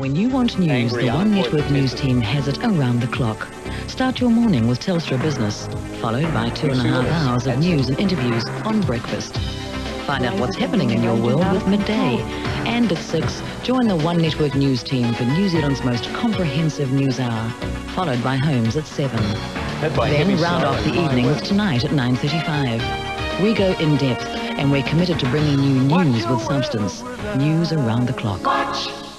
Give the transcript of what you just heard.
When you want news, Angry the One Network news team has it around the clock. Start your morning with Telstra Business, followed by two and a half hours of news and interviews on breakfast. Find out what's happening in your world with midday. And at 6, join the One Network news team for New Zealand's most comprehensive news hour, followed by Holmes at 7. Then round off the evening with. Tonight at 9.35. We go in depth and we're committed to bringing you news with substance. News around the clock.